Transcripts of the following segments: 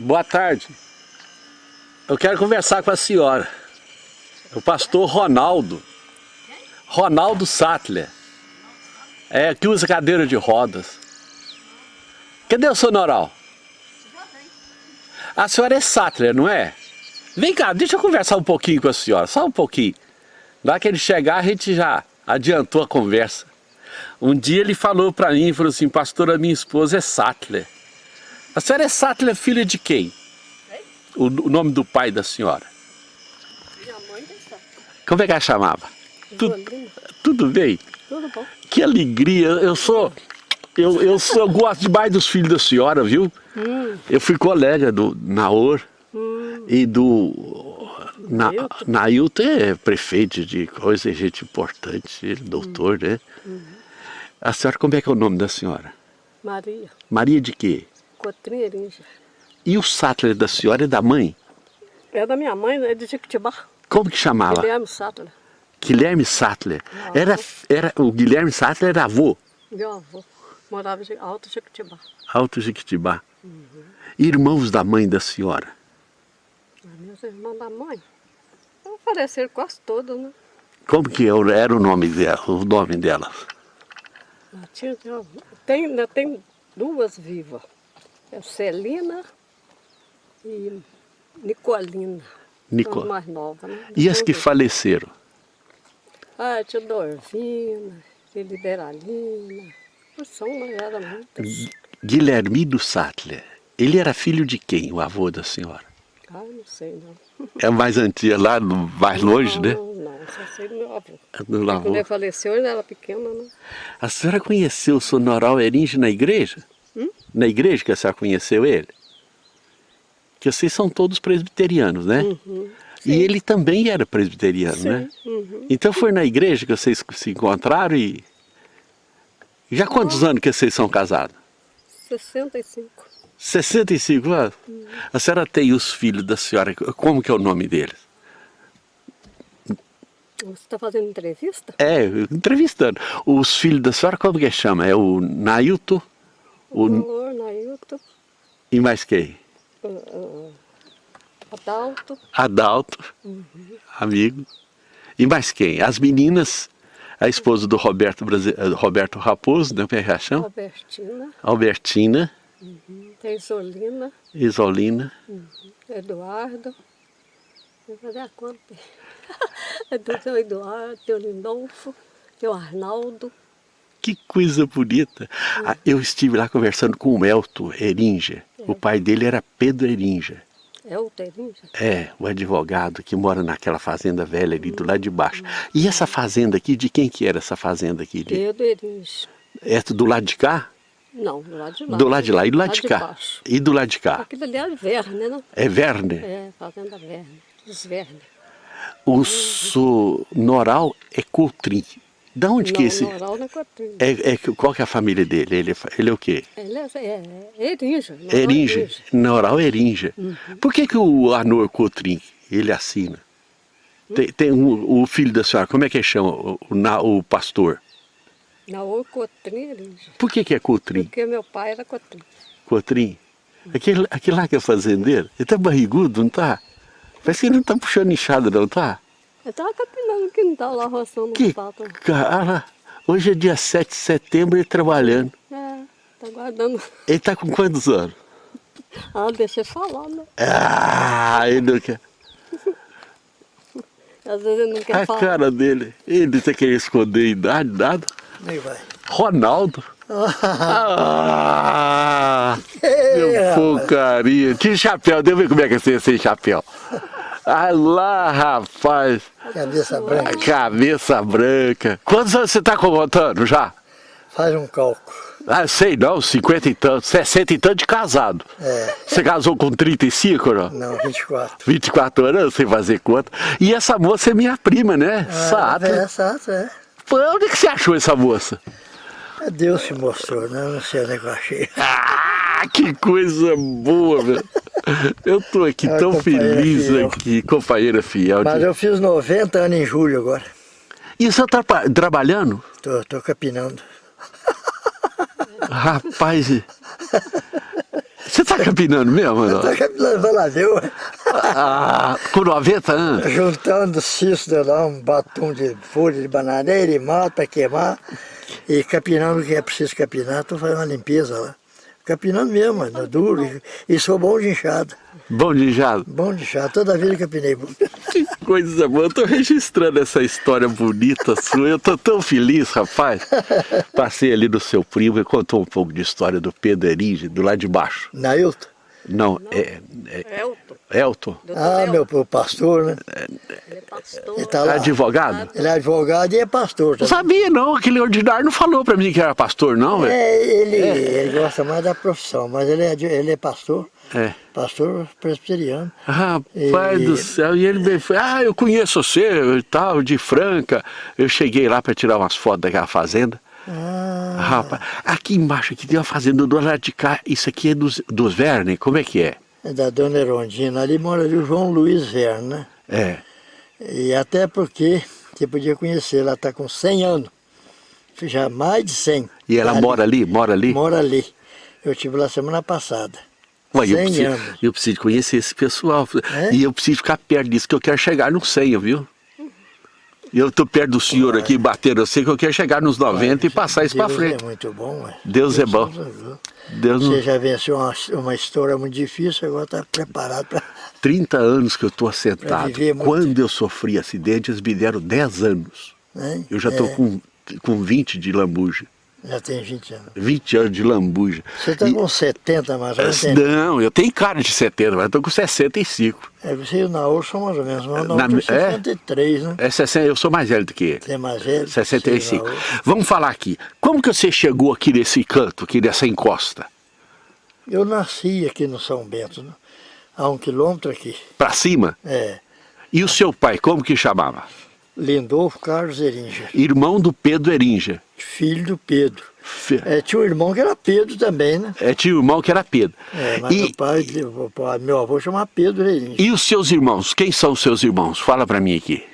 Boa tarde. Eu quero conversar com a senhora. O pastor Ronaldo. Ronaldo Sattler. É, que usa cadeira de rodas. Cadê o sonoral? A senhora é Sattler, não é? Vem cá, deixa eu conversar um pouquinho com a senhora, só um pouquinho. Lá que ele chegar, a gente já adiantou a conversa. Um dia ele falou para mim, falou assim, pastora, minha esposa é Sattler. A senhora é Sattler, filha de quem? O, o, nome do pai da senhora? Minha mãe é. Como é que ela chamava? Tudo, tudo bem? Tudo bom. Que alegria, eu sou... Eu, eu, sou, eu gosto demais dos filhos da senhora, viu? Hum. Eu fui colega do Naor Hum. e do... Na, Nailton? É prefeito de coisa, é gente importante, é doutor, né? Uhum. A senhora, como é que é o nome da senhora? Maria, Maria de quê? E o Sattler da senhora é da mãe? É da minha mãe, é de Jequitibá. Como que chamava? Guilherme Sattler, Guilherme Sattler. Era, era, o Guilherme Sattler era avô, meu avô. Morava em Alto Jequitibá. Alto Jequitibá. Uhum. Irmãos da mãe da senhora. Meus irmãos da mãe. Apareceram quase todos, né? Como que era o nome dela? O nome delas? Tinha, tem, tem duas vivas. É Celina e Nicolina. Nico- São as mais novas, né? E as que faleceram? Ah, tinha Dorvina, tinha Liberalina. São, mas era muitas. Gui- Guilhermino Sattler. Ele era filho de quem, o avô da senhora? Ah, não sei não. É mais antiga, lá no, mais longe, não, né? Não, não, só sei do meu avô. Do avô. Quando ele faleceu, ele era pequena, né? A senhora conheceu o Sonoral Eringe na igreja? Hum? Na igreja que a senhora conheceu ele? Que vocês são todos presbiterianos, né? Uhum. E ele também era presbiteriano, Sim. né? Uhum. Então foi na igreja que vocês se encontraram e... Já há quantos anos que vocês são casados? 65. 65 anos? A senhora tem os filhos da senhora, como que é o nome deles? Você está fazendo entrevista? É, entrevistando. Os filhos da senhora, como que chama? É o Nailton O o, Valor, Nailton, e mais quem? uh, uh, Adalto, Adalto, amigo. E mais quem? As meninas, a esposa do Roberto, Brasi- eh, Roberto Raposo, né? Como é? Albertina, Albertina, tem Solina, Isolina. Eduardo. Vou fazer a conta. É do seu Eduardo, tem o Lindolfo, tem o Arnaldo. Que coisa bonita. Ah, eu estive lá conversando com o Elton Erinja. O pai dele era Pedro Erinja. É o Terinja? É, o advogado que mora naquela fazenda velha ali do lado de baixo. E essa fazenda aqui, de quem que era essa fazenda aqui? De, Pedro Erinja. é do lado de cá? Não, do lado de lá. Do lado de lá. E do lado de cá? baixo. E do lado de cá? Aquilo ali é Verne, né? É Verne? É, Fazenda Verne. Os Verne. O Sonoral é Coutrin. Da onde que Não, esse... Noral não é Cotrim. É, é, qual que é a família dele? Ele, é ele é o quê? Ele é, é, é Erinja. Noral Erinja. Noral Erinja. Uhum. Por que, que o Anor Coutrin, ele assina? Tem, tem um- o filho da senhora, como é que chama o, o, o pastor? Não, Cotrim Erinja. Por que, que é Coutrin? Porque meu pai era Cotrim. Cotrim? Aquele, aquele lá que é fazendeiro, ele tá barrigudo, não tá? Parece que ele não tá puxando enxada, não tá? Eu tava capinando o quintal lá, roçando Que os patos. cara, hoje é dia 7 de setembro, ele trabalhando. É, tá guardando. Ele tá com quantos anos? Ah, deixa eu falar, né? Ah, ele não quer. Às vezes ele não quer A falar. cara dele, ele tá querendo esconder a idade, nada. Nem vai. Ronaldo. Ah, meu porcaria. Que chapéu, deixa eu ver como é que é sem chapéu. Ah lá, rapaz. Cabeça branca. cabeça branca. Quantos anos você tá contando já? Faz um cálculo. Ah, sei não, 50 e tanto, 60 e tanto de casado. É. Você casou com 35, não? Não, 24. 24 anos, sei fazer conta. E essa moça é minha prima, né? Ah, Sata. É, Sato, é. Pô, onde que você achou essa moça? É Deus se mostrou, né? Não sei onde é que eu achei. Ah, que coisa boa, velho. Eu tô aqui É, tão feliz fiel. aqui, companheira fiel. Mas eu fiz 90 anos em julho agora. E você tá trabalhando? Tô, tô capinando. Rapaz, Você está capinando mesmo, não? Estou capinando, vai lá ver. Ah, com 90 anos? Juntando cisto lá, um batom de folha de bananeira e mato para queimar. E capinando o que é preciso capinar, estou fazendo uma limpeza lá. Capinando mesmo, mano, duro. E, sou bom de enxada. Bom de jado. Bom de enxada, toda vida capinei. Coisa boa, eu tô registrando essa história bonita sua, eu tô tão feliz, rapaz. Passei ali do seu primo e contou um pouco de história do Pedro Erige, do lado de baixo. Nailton? Não, é, é Elton. Elton, Doutor Ah, Elton. meu pastor, né? Ele é pastor. Ele tá lá. advogado? Ele é advogado e é pastor Não sabia não, aquele ordinário não falou pra mim que era pastor não, velho. É, ele, ele gosta mais da profissão, mas ele é, ele é pastor, É. pastor presbiteriano. Rapaz E- do céu, e ele me foi, ah, eu conheço você e tal, de Franca. Eu cheguei lá para tirar umas fotos daquela fazenda. Rapaz, aqui embaixo aqui tem uma fazenda do lado de cá, isso aqui é dos, dos Verne, como é que é? é da dona Erondina. Ali mora o João Luiz Verne, né? É, E até porque você podia conhecer, ela está com 100 anos. Já mais de 100. e ela mora ali, mora ali? Mora ali. Eu estive lá semana passada. Ué, eu, 100 preciso, anos. eu preciso conhecer esse pessoal. É? E eu preciso ficar perto disso, que eu quero chegar no 100, viu? Eu tô perto do senhor aqui batendo, eu sei que eu quero chegar nos 90 e passar isso para Deus frente. é muito bom. Deus é bom. Deus. Você já venceu uma, uma história muito difícil, agora está preparado para... 30 anos que eu estou assentado. Quando eu sofri acidente, eles me deram 10 anos. Eu já estou É, com, com 20 de lambuja. Já tem 20 anos. 20 anos de lambuja. Você está E- com 70 mais ou menos. tem- Não, eu tenho cara de 70, mas estou com 65. É, você e o Naor são mais ou menos. O Na- Naor tem é? 63, né? É 60, eu sou mais velho do que ele. Você é mais velho. 65. você e o Naor. Vamos falar aqui. Como que você chegou aqui nesse canto, aqui nessa encosta? Eu nasci aqui no São Bento, né? a um quilômetro aqui. Para cima? É, E o seu pai, como que chamava? Lindolfo Carlos Eringer, Irmão do Pedro Eringer. filho do Pedro. Fe- É, tinha um irmão que era Pedro também, né? É, tinha um irmão que era Pedro. É, mas E- meu pai, meu avô chamava Pedro Eringer. E os seus irmãos? Quem são os seus irmãos? Fala pra mim aqui.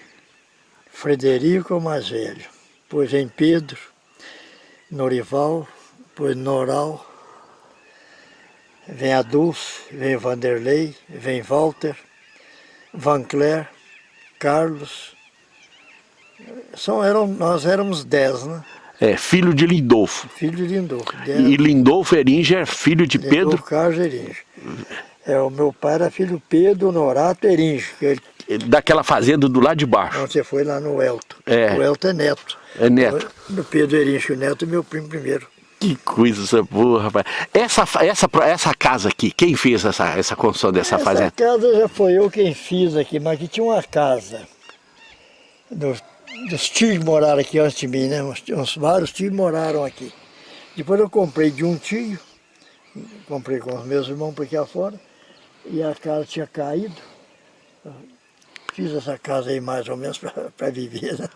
Frederico é o mais velho. Depois vem Pedro, Norival, depois Noral, vem Adolfo, vem Vanderlei, vem Walter, Van Cler, Carlos. São, eram, nós éramos dez, né? É, filho de Lindolfo. Filho de Lindolfo. E Lindolfo Eringer, filho de Pedro. Lindolfo Carlos Eringer. É, o meu pai era filho Pedro Norato Eringer, que ele, daquela fazenda do lado de baixo. onde você foi lá no Elton. É. O Elton é neto. É neto. Do Pedro Eringer, o neto é meu primo primeiro. Que coisa boa, rapaz. Essa, essa, essa casa aqui, quem fez essa, essa construção dessa Essa fazenda? casa já foi eu quem fiz aqui, mas aqui tinha uma casa. Dos, dos tios moraram aqui antes de mim, né? Uns, uns vários tios moraram aqui. Depois eu comprei de um tio, comprei com os meus irmãos por aqui afora, e a casa tinha caído. Fiz essa casa aí mais ou menos para viver, né?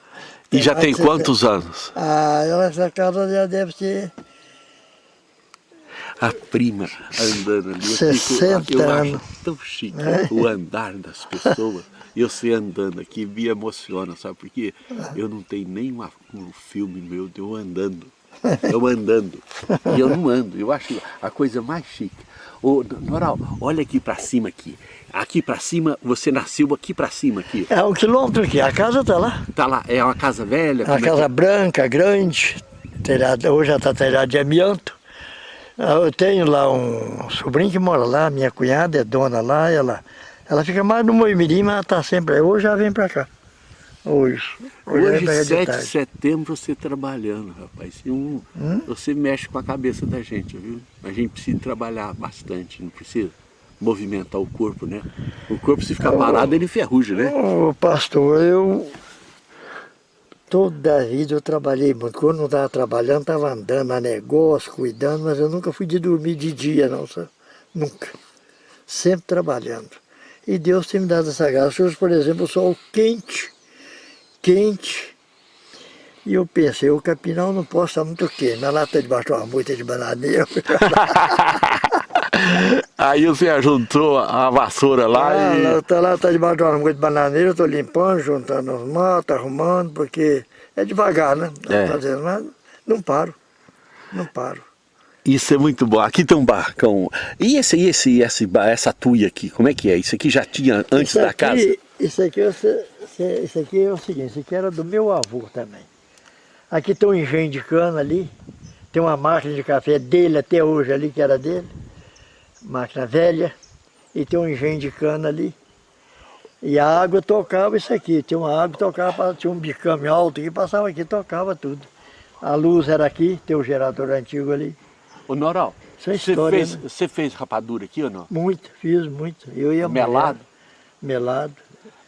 E já tem quantos anos? Ah, essa casa já deve ter A prima andando ali. Eu, 60 eu acho anos. tão chique É. o andar das pessoas. Eu sei andando aqui, me emociona, sabe por quê? Eu não tenho nem um filme meu de eu andando. Eu andando. E eu não ando. Eu acho a coisa mais chique. Ô, Noral, olha aqui pra cima aqui. Aqui pra cima, você nasceu aqui pra cima aqui. É um quilômetro aqui, a casa está lá. Tá lá, é uma casa velha? Uma é casa que- branca, grande, telhado, hoje já está telhado de amianto. Ah, Eu tenho lá um sobrinho que mora lá, minha cunhada é dona lá, ela, ela fica mais no Moimirim, mas ela está sempre aí. Hoje ela vem para cá. Hoje. Hoje, vem Hoje, pra cá de 7 de setembro, você trabalhando, rapaz. Um- Hum? Você mexe com a cabeça da gente, viu? A gente precisa trabalhar bastante, não precisa movimentar o corpo, né? O corpo, se ficar parado, ele ferruja, né? Ô pastor, eu toda a vida eu trabalhei muito. Quando não estava trabalhando, estava andando a negócio, cuidando, mas eu nunca fui de dormir de dia, não, sabe? Nunca. Sempre trabalhando. E Deus tem me dado essa graça. Hoje, por exemplo, o sol quente, quente. E eu pensei, o capinal não pode estar muito quente. Na lata debaixo de uma moita de bananeira. Aí você juntou a vassoura lá Ah, e... lá, tá lá, tá debaixo de uma de bananeira, eu tô limpando, juntando os matos, arrumando, porque é devagar, né? Tá É. Fazendo, mas não paro, não paro. Isso é muito bom. Aqui tem um barracão. E esse, esse, esse, essa tuia aqui, como é que é? Isso aqui já tinha antes da casa? Isso aqui, você- isso aqui é o seguinte, isso aqui era do meu avô também. Aqui tem um engenho de cana ali, tem uma máquina de café dele até hoje ali, que era dele, máquina velha, e tem um engenho de cana ali. E a água tocava isso aqui, tinha uma água tocava, tinha um bicame alto que passava aqui, tocava tudo. A luz era aqui, tem o gerador antigo ali. Ô Noral, Isso é você, história, fez, né? você fez rapadura aqui ou não? Muito, fiz muito. Eu ia Melado? Melado.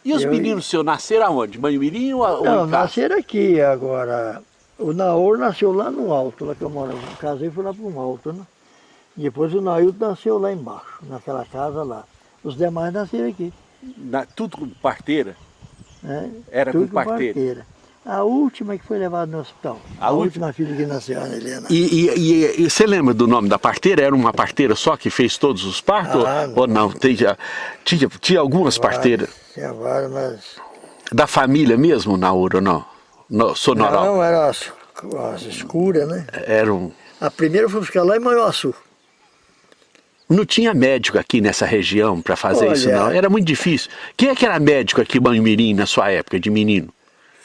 E os Eu- meninos seus nasceram aonde? Manhumirim ou, ou Não, casa? nasceram aqui agora. O Naor nasceu lá no alto, lá que eu. Eu casei e fui lá para um alto, né? Depois o Nailton nasceu lá embaixo, naquela casa lá. Os demais nasceram aqui. Na- tudo com parteira? Né? Era Tudo com parteira. A última que foi levada no hospital. A A, última? última filha que nasceu, a Ana Helena. E, e- e- e você lembra do nome da parteira? Era uma parteira só que fez todos os partos? Ah, ou não? Tinha, tinha, tinha algumas parteiras. Tinha várias, mas... Da família mesmo, Nauro, ou não? No, Sonoral? Não, eram as, as escuras, né? Eram... A primeira foi buscar lá em Manhuaçu. Não tinha médico aqui nessa região para fazer isso, Olha- não. Era muito difícil. Quem é que era médico aqui em Manhumirim na sua época, de menino?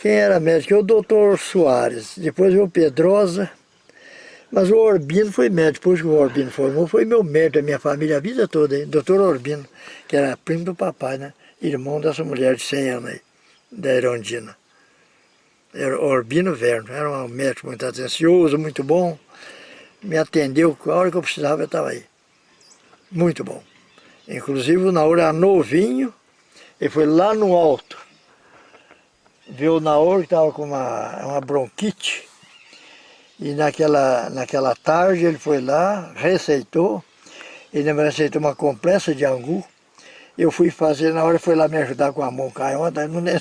Quem era médico? O doutor Soares, depois o Pedrosa, mas o Orbino foi médico, depois que o Orbino formou, foi meu médico da minha família a vida toda, hein? doutor Orbino, que era primo do papai, né? Irmão dessa mulher de 100 anos aí, da Irondina. Era Orbino Verno, era um médico muito atencioso, muito bom, me atendeu, a hora que eu precisava eu estava aí. Muito bom. Inclusive na hora era novinho, ele foi lá no alto, viu o Naor que estava com uma, uma bronquite. E naquela, naquela tarde ele foi lá, receitou. Ele me receitou uma compressa de angu. Eu fui fazer, na hora foi lá me ajudar com a mão canhota, não nem-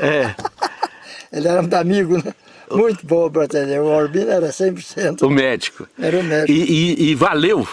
É, Ele era muito amigo, né? Muito bom para atender. O Orbino era 100%. o médico. Era o médico. E, e- e valeu?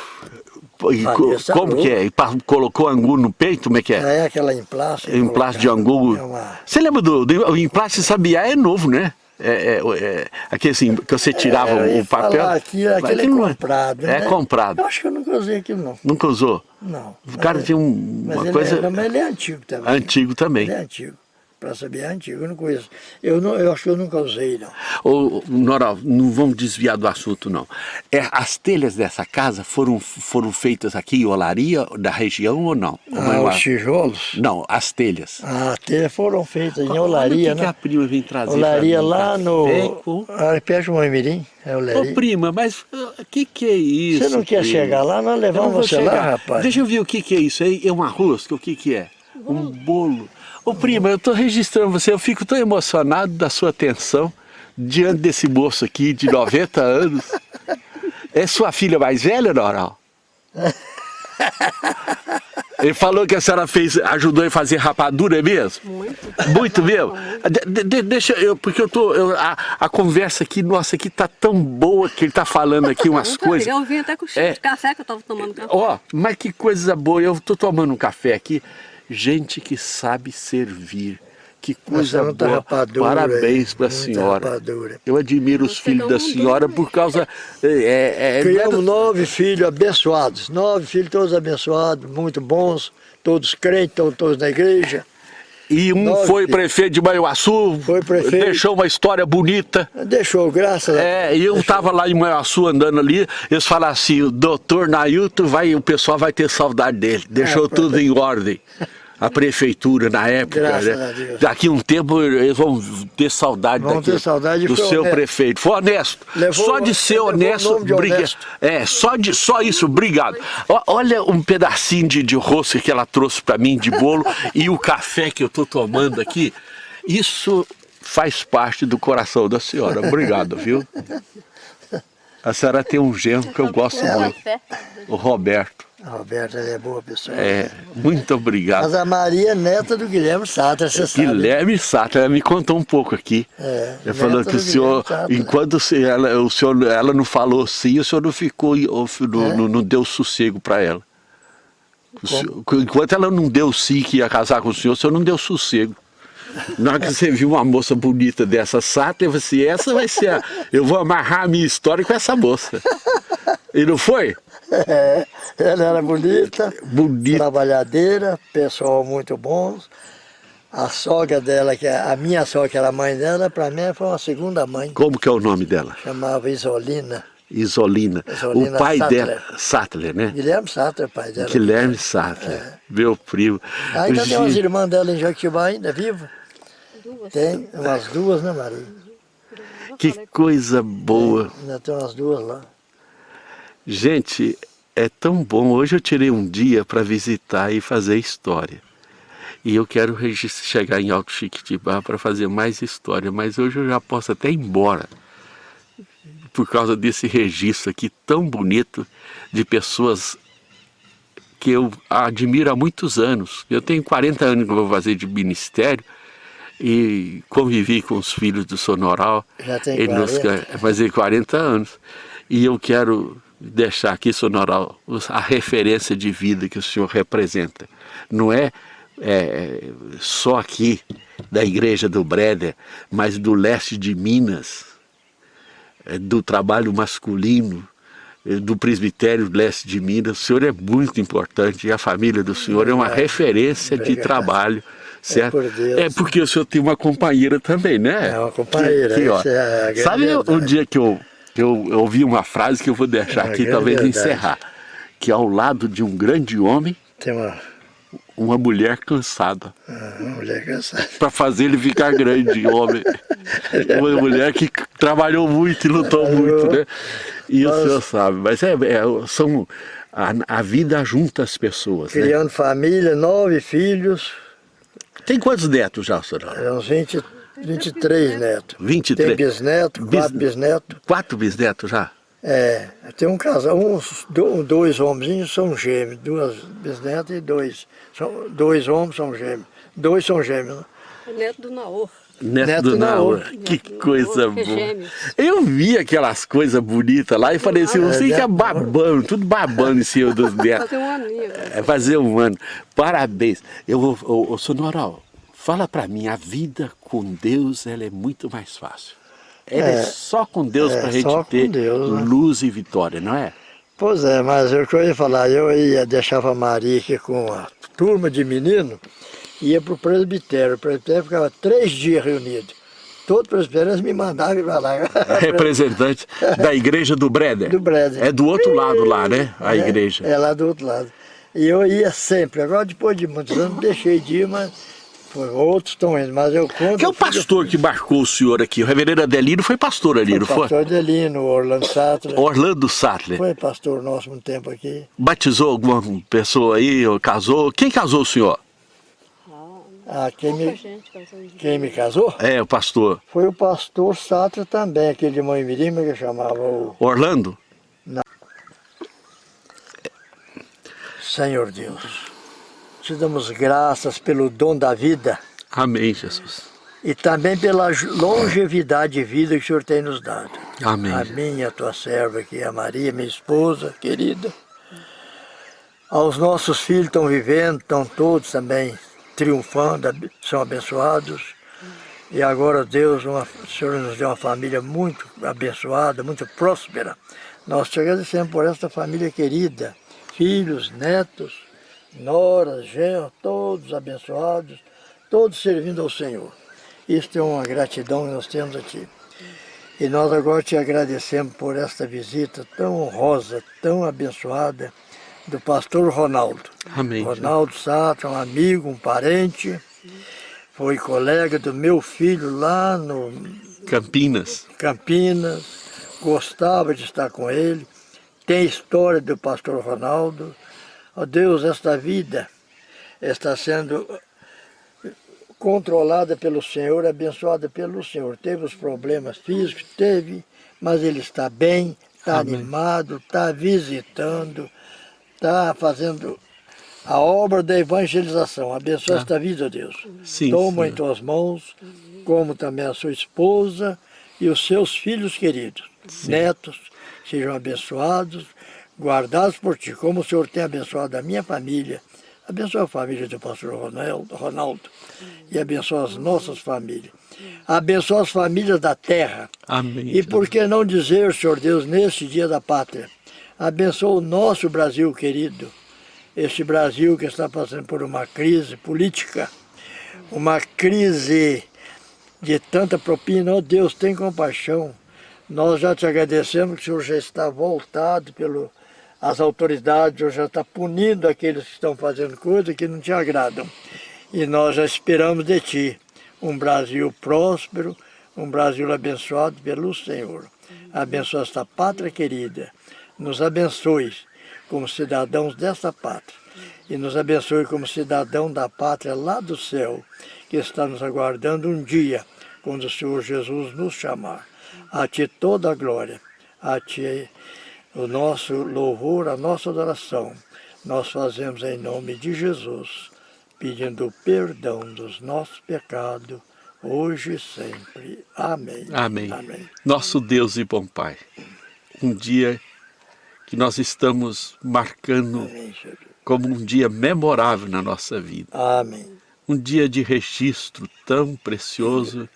E essa como que é? E colocou angu no peito? Como é que é? É aquela emplaste. Emplaste de angu. É uma... Você lembra do, do o emplaste sabiá é novo, né? É, é, é, aquele assim, que você tirava É, eu ia o papel. falar Aqui, aquele é comprado, É né? comprado. Eu acho que eu nunca usei aquilo, não. Nunca usou? Não. O cara Mas- tinha um- uma coisa É, mas ele é antigo também. antigo também. Ele é antigo. Para saber, é antigo, eu não conheço. Eu, não, eu acho que eu nunca usei, não. Ô, Noral, não vamos desviar do assunto, não. É, as telhas dessa casa foram, foram feitas aqui em Olaria, da região ou não? Ah, não, os tijolos? não, as telhas. Ah, telhas foram feitas em o Olaria, que, que a né? prima vem trazer Olaria mim, lá no... com- Ah, perto do Moimirim, é Ô Olaria. prima, mas o que que é isso? Você não quer prima? chegar lá? Nós levamos você lá, chegar. rapaz. Deixa eu ver o que que é isso aí. É uma rosca? O que que é? Um bolo. Ô prima, eu tô registrando você, eu fico tão emocionado da sua atenção diante desse moço aqui de 90 anos. É sua filha mais velha, Noral? Ele falou que a senhora fez, ajudou a fazer rapadura, é mesmo? Muito. Muito mesmo? De- de- deixa eu, porque eu tô, eu- a, a conversa aqui, nossa, aqui tá tão boa que ele tá falando aqui umas Muito coisas. legal. Eu vim até com o cheiro É. de café que eu tava tomando café. Ó, mas que coisa boa, eu tô tomando um café aqui, gente que sabe servir. Que coisa boa. rapadura Parabéns para a senhora. rapadura. Eu admiro os filhos da senhora por causa. É, é, é- Criamos nove filhos abençoados. Nove filhos todos abençoados, muito bons. Todos crentes, estão todos na igreja. E um Nove foi prefeito de Manhuaçu, Foi prefeito. deixou uma história bonita. Deixou, graças a É, e eu tava lá em Manhuaçu andando ali, eles falaram assim, o doutor Nailton vai, o pessoal vai ter saudade dele. Deixou É, tudo em ordem. A prefeitura na época, né? a Deus. Daqui um tempo eles vão ter saudade Vão daqui, ter saudade do seu honesto. prefeito. Foi honesto. Levou- só de ser honesto, de briga- honesto. É, só, de, só isso, obrigado. Olha um pedacinho de, de rosca que ela trouxe para mim de bolo e o café que eu tô tomando aqui. Isso faz parte do coração da senhora. Obrigado, viu? A senhora tem um genro que eu gosto muito, o Roberto. A Roberta é boa pessoa. É, muito obrigado. Mas a Maria é neta do Guilherme Satra, você sabe. Guilherme Sato, ela me contou um pouco aqui. É, Ela falou que o senhor, Guilherme Satra. enquanto ela, o senhor, ela não falou sim, o senhor não ficou, ou- não, É? não- não deu sossego para ela. Senhor- enquanto ela não deu sim que ia casar com o senhor, o senhor não deu sossego. Na hora que você viu uma moça bonita dessa sata, eu falei assim, essa vai ser a... Eu vou amarrar a minha história com essa moça. E não foi? É, ela era bonita, Bonita. trabalhadeira, pessoal muito bons. A sogra dela, que é a minha sogra, que era a mãe dela, para mim foi uma segunda mãe. Como que é o nome dela? Chamava Isolina. Isolina. Isolina o pai Sattler. dela, Sattler, né? Guilherme Sattler, pai dela. Guilherme Sattler, meu primo. Ainda tem umas irmãs dela em Jequitibá ainda, viva? Duas. Tem, umas duas, né Maria? Que coisa boa. Ainda tem umas duas lá. Gente, é tão bom. Hoje eu tirei um dia para visitar e fazer história. E eu quero chegar em Alto Chiquitibá para fazer mais história, mas hoje eu já posso até ir embora. Por causa desse registro aqui tão bonito de pessoas que eu admiro há muitos anos. Eu tenho 40 anos que eu vou fazer de ministério e convivi com os filhos do Sonoral. Já tem Ele nos 40? vai fazer 40 anos. E eu quero deixar aqui, Sonoral, a referência de vida que o senhor representa. Não é, é, só aqui da igreja do Breder, mas do leste de Minas, é, do trabalho masculino, é, do presbitério leste de Minas. O senhor é muito importante e a família do senhor é uma referência de trabalho. Certo? por Deus. É porque o senhor tem uma companheira também, né? É uma companheira, Que- ó, essa é Sabe o verdade. dia que eu, eu, eu ouvi uma frase que eu vou deixar É aqui, grande talvez verdade. encerrar. Que ao lado de um grande homem, Tem uma, uma mulher cansada. uma mulher cansada. Para fazer ele ficar grande, homem. Uma mulher que trabalhou muito e lutou muito, né? E o senhor sabe. Mas é, é- são, a, a vida junta as pessoas, né? Criando família, nove filhos, Tem quantos netos já, senhor? é uns 20, 23 netos. 23. Tem bisneto, Bis- quatro bisnetos. Quatro bisnetos já? É, tem um casal, uns do- dois homenzinhos são gêmeos, duas bisnetas e dois. São, dois homens são gêmeos. Dois são gêmeos, né? é neto do Naor. Neto, Neto do Naor. Naor. Que Neto coisa Naor, que é boa. Eu vi aquelas coisas bonitas lá e falei assim, você é, fica né? babando, tudo babando em cima dos netos. Fazer um aninho. É fazer um ano. Parabéns. Eu vou, ô, ô, Sonoral, fala pra mim, a vida com Deus ela é muito mais fácil. Ela é, É, só com Deus é, pra gente só com ter Deus, né? luz e vitória, não é? Pois é, mas o que eu ia falar, eu ia deixava a Maria aqui com a turma de menino, ia para o presbitério. O presbitério ficava três dias reunido. Todo presbitério eles me mandavam para lá. Representante da igreja do Breder. Do Breder. É do outro lado lá, né? A É, igreja. É lá do outro lado. E eu ia sempre. Agora, depois de muitos anos, deixei de ir, mas outros estão indo. Mas eu conto. Que é o pastor que marcou o senhor aqui? O reverendo Adelino foi pastor ali, não O foi? pastor Delino, Orlando Sattler. Orlando Sattler. Foi pastor nosso um tempo aqui. Batizou alguma pessoa aí, ou casou? Quem casou o senhor? Ah, Ah, quem, me, quem me casou É, o pastor. foi o pastor Sattler também, aquele de Mãe Mirim, que chamava o Orlando? Senhor Deus. Te damos graças pelo dom da vida Amém, Jesus. e também pela longevidade de vida que o Senhor tem nos dado. Amém. A minha, a tua serva aqui, a Maria, minha esposa querida. Aos nossos filhos que estão vivendo, estão todos também triunfando, são abençoados. E agora Deus, uma, o Senhor nos deu uma família muito abençoada, muito próspera. Nós te agradecemos por esta família querida, filhos, netos, noras, genros, todos abençoados, todos servindo ao Senhor. Isto é uma gratidão que nós temos a Ti. E nós agora te agradecemos por esta visita tão honrosa, tão abençoada do pastor Ronaldo. Amém. Ronaldo Sato, um amigo, um parente, foi colega do meu filho lá no Campinas. Campinas, gostava de estar com ele. Tem história do pastor Ronaldo. Ó Deus, esta vida está sendo controlada pelo Senhor, abençoada pelo Senhor. Teve os problemas físicos, teve, mas ele está bem, está Amém. animado, está visitando, está fazendo a obra da evangelização. Abençoa esta vida, ó Deus. Sim, Toma em Senhor. tuas mãos, como também a sua esposa e os seus filhos queridos, netos, sejam abençoados, guardados por ti, como o Senhor tem abençoado a minha família. Abençoa a família do pastor Ronaldo, e abençoa as nossas famílias. Abençoa as famílias da terra. Amém. E por que não dizer, Senhor Deus, neste dia da pátria, Abençoa o nosso Brasil querido. Este Brasil que está passando por uma crise política, uma crise de tanta propina. Oh Deus, tem compaixão. Nós já te agradecemos que o Senhor já está voltado pelo as autoridades, Senhor já está punindo aqueles que estão fazendo coisas que não te agradam. E nós já esperamos de Ti um Brasil próspero, um Brasil abençoado pelo Senhor. Abençoa esta pátria querida. Nos abençoe como cidadãos dessa pátria. E nos abençoe como cidadão da pátria lá do céu, que está nos aguardando um dia, quando o Senhor Jesus nos chamar. A Ti toda a glória, a Ti o nosso louvor, a nossa adoração. Nós fazemos em nome de Jesus, pedindo perdão dos nossos pecados, hoje e sempre. Amém. Amém. Amém. Nosso Deus e bom Pai, um dia que nós estamos marcando Amém, como um dia memorável na nossa vida. Amém. Um dia de registro tão precioso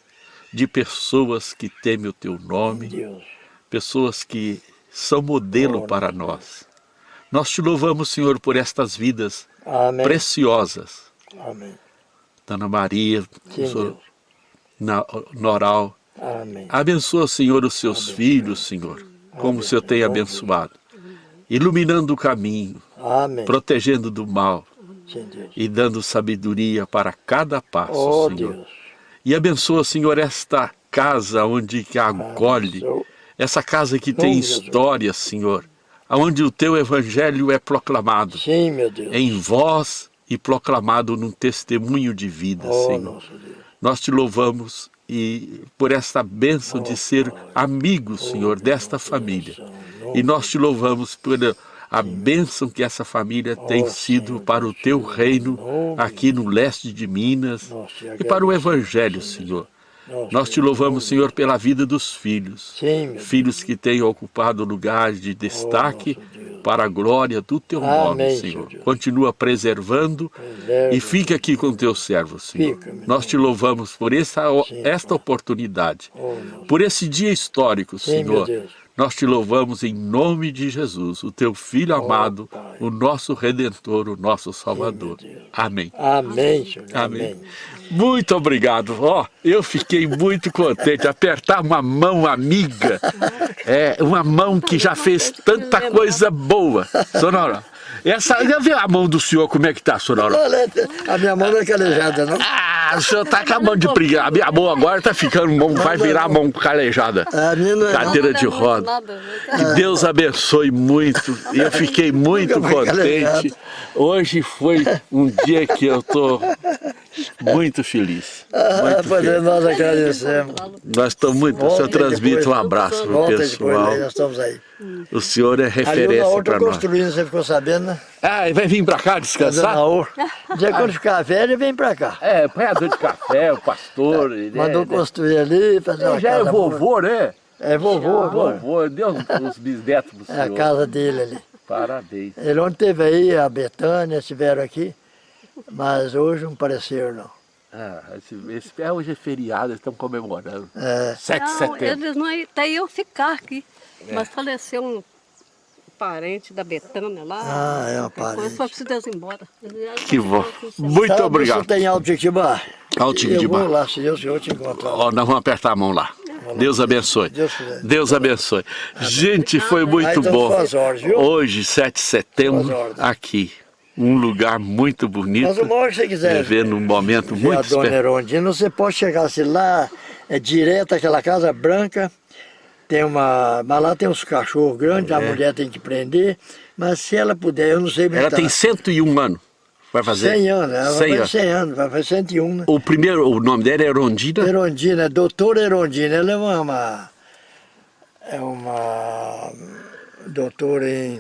de pessoas que temem o Teu nome, Deus. pessoas que são modelo para nós. Nós te louvamos, Senhor, por estas vidas Amém. preciosas. Amém. Dona Maria, Senhor, na, Noral. Amém. Abençoa, Senhor, os seus Abençoa. filhos, Senhor, como Amém. o Senhor tem abençoado. Iluminando o caminho, Amém. protegendo do mal e dando sabedoria para cada passo, oh, Senhor. Deus. E abençoa, Senhor, esta casa onde que acolhe, Abençoa. Essa casa que tem história, Senhor, onde o Teu Evangelho é proclamado. Sim, meu Deus. Em voz e proclamado num testemunho de vida, oh, Senhor. Nós te louvamos e por esta bênção oh, de ser amigos, oh, Senhor, desta família. E nós te louvamos por a bênção que essa família tem sido para o teu reino aqui no leste de Minas e para o Evangelho, Senhor. Nós te louvamos, Senhor, pela vida dos filhos. Filhos que têm ocupado lugares de destaque para a glória do teu nome, Senhor. Continua preservando Preserva. e fica aqui com teu servo, Senhor. Nós te louvamos por essa, esta oportunidade, Oh, por esse dia histórico, Senhor. Nós te louvamos em nome de Jesus, o teu Filho amado, Pai. o nosso Redentor, o nosso Salvador. Amém. Amém, Senhor. Amém. Amém. Muito obrigado. Ó, eu fiquei muito contente. Apertar uma mão amiga, é uma mão que já fez tanta coisa boa. Sonora, essa, já viu a mão do senhor como é que tá, Sonora? A minha mão não é calejada, não? Ah, o senhor tá acabando de brigar. A minha mão agora tá ficando mão, vai virar mão calejada. A minha não é não. Cadeira de roda. Que Deus abençoe muito. Eu fiquei muito contente. Hoje foi um dia que eu tô muito feliz. Ah, Muito pois é, feliz. nós agradecemos. Nós estamos muito. O senhor Volta transmite um depois. abraço Volta depois, pessoal. aí nós estamos aí. O senhor é o referência Naor para tá nós. construindo, você ficou sabendo, né? Ah, e vai vir para cá o descansar? Naor? Dia quando ficar velho, vem pra cá. É, apanhador de café, o pastor. ele Mandou é, construir ali, fazer uma já é casa vovô, né? É vovô agora. Vovô, Deus os bisnetos do É a senhor. casa dele ali. Parabéns. Ele ontem teve aí, a Betânia, estiveram aqui, mas hoje não apareceram não. Ah, esse, esse, é, hoje é feriado, eles estão comemorando. É, 7 de Não, setembro. eles não até iam ficar aqui. É. Mas faleceu um parente da Betânia lá. Ah, é um coisa, parente. Foi preciso eles ir embora. Que bom. Muito Sabe obrigado. se tem alto de Jequitibá? Alto de Eu lá, se Deus, eu te encontro lá. Ó, nós vamos apertar a mão lá. Deus abençoe. Deus abençoe. Gente, foi muito bom. Hoje, 7 de setembro, aqui. Um lugar muito bonito. Mas que você quiser Vivendo um momento ver muito a Dona especial. Erondina, você pode chegar assim lá, é direto aquela casa branca, tem uma. Mas lá tem uns cachorros grandes, a mulher tem que prender, mas se ela puder, eu não sei É. Ela tem 101 anos. Vai fazer 100 anos, ela 100 vai fazer anos. 100 anos, vai fazer 101, né? O primeiro, o nome dela é Erondina. Erondina, é doutora Erondina, ela é uma, uma- é uma doutora em,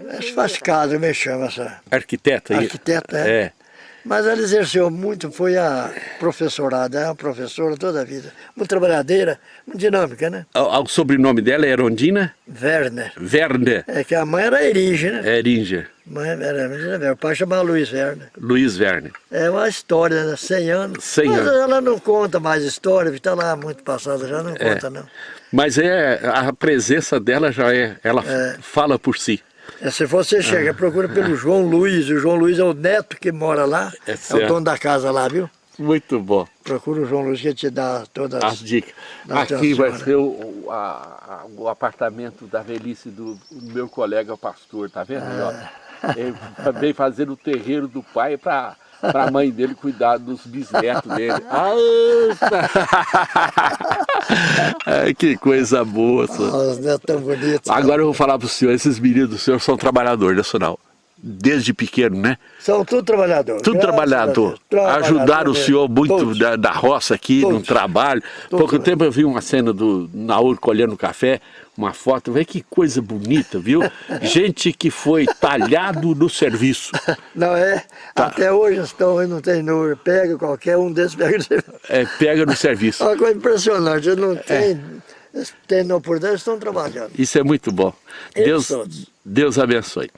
ela faz casa, me chama essa, Arquiteta. Arquiteta, é. é. Mas ela exerceu muito, foi a professorada, é uma professora toda a vida. Muito trabalhadeira, muito dinâmica, né? O, o sobrenome dela é Erondina Werner. Werner É que a mãe era Erige, né? Eringer. Mãe era Werner. O pai chamava Luiz Werner. Luiz Werner. É uma história, né? 100 anos. 100 Mas anos. ela não conta mais história, está lá muito passada, já não conta não. Mas é, a presença dela já é, ela É. fala por si. É, se você chega, procura pelo João Luiz, o João Luiz é o neto que mora lá, É é, o dono da casa lá, viu? Muito bom. Procura o João Luiz que ele te dá todas As dicas. Aqui vai senhora. ser o, a- o apartamento da velhice do, meu colega pastor, tá vendo? Ah. Ele veio fazer o terreiro do pai para a mãe dele cuidar dos bisnetos dele. Ah, Ai, que coisa boa. senhor. Os netos tão bonitos. Agora eu vou falar para o senhor, esses meninos do senhor são trabalhadores, nacional. Desde pequeno, né? São tudo trabalhador. Tudo trabalhador. Trabalhador Ajudaram o senhor muito da, da roça aqui, no Todos. trabalho. Todos. Pouco tempo eu vi uma cena do Naur colhendo café, uma foto. Vê que coisa bonita, viu? Gente que foi talhado no serviço. Não é? Tá. Até hoje estão, não tem número. Pega qualquer um desses, pega. É, pega no serviço. Uma coisa impressionante. É. Não tem, eles têm oportunidade, estão trabalhando. Isso é muito bom. Eles Deus, todos. Deus abençoe.